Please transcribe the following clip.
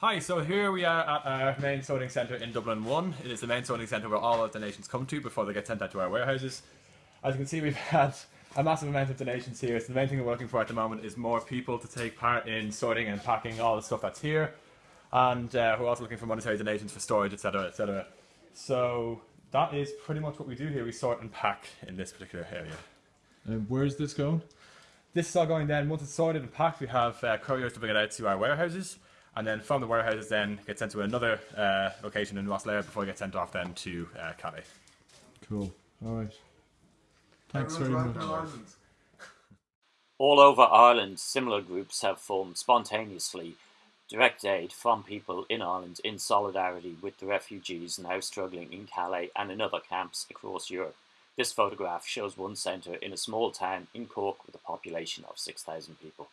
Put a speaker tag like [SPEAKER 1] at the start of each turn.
[SPEAKER 1] Hi, so here we are at our main sorting centre in Dublin 1. It is the main sorting centre where all of the donations come to before they get sent out to our warehouses. As you can see, we've had a massive amount of donations here. So the main thing we're looking for at the moment is more people to take part in sorting and packing all the stuff that's here. And uh, we're also looking for monetary donations for storage, etc., etc. So that is pretty much what we do here. We sort and pack in this particular area.
[SPEAKER 2] And where is this going?
[SPEAKER 1] This is all going then. Once it's sorted and packed, we have uh, couriers to bring it out to our warehouses and then from the warehouses then get sent to another uh, location in Rosslare before it gets sent off then to uh, Calais.
[SPEAKER 2] Cool. All right. Thanks very much.
[SPEAKER 3] All over Ireland, similar groups have formed spontaneously direct aid from people in Ireland in solidarity with the refugees now struggling in Calais and in other camps across Europe. This photograph shows one centre in a small town in Cork with a population of 6,000 people.